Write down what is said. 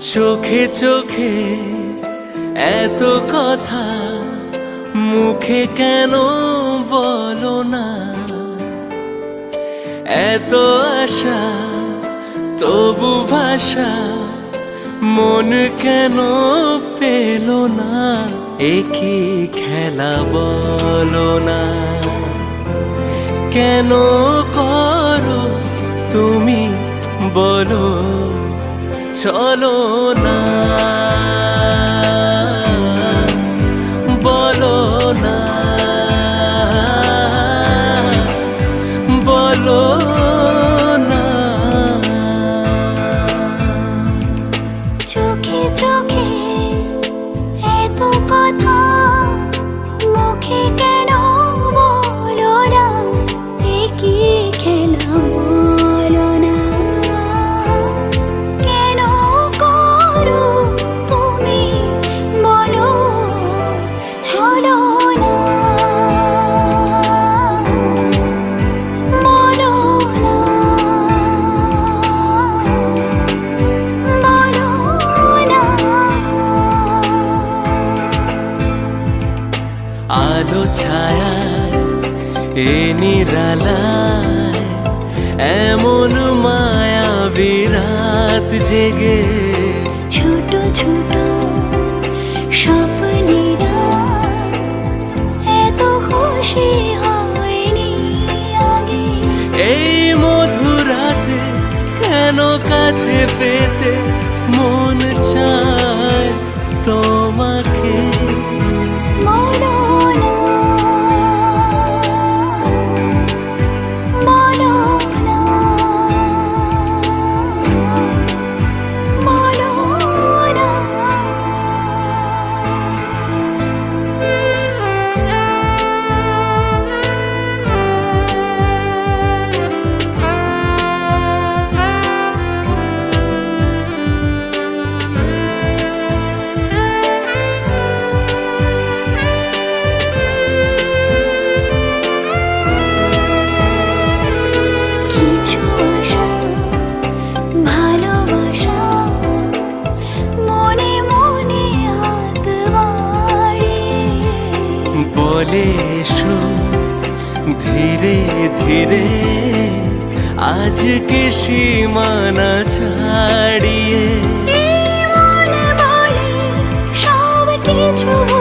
চোখে চোখে এত কথা মুখে কেন বলো না? এত আশা, তবু ভাষা মন কেন পেল না? একই খেলা বলো না। কেন করো তুমি বলো চলো না। ছায়া এ নিরালায় এমন মায়া বিরাত জেগে। ছোট ছোট স্বপ্নেরা এত খুশি হয়নি আগে। এই মধুরাতে কেন কাছে পেতে মন চায়? ধীরে ধীরে আজকে সীমানা ছাড়িয়ে সব কিছু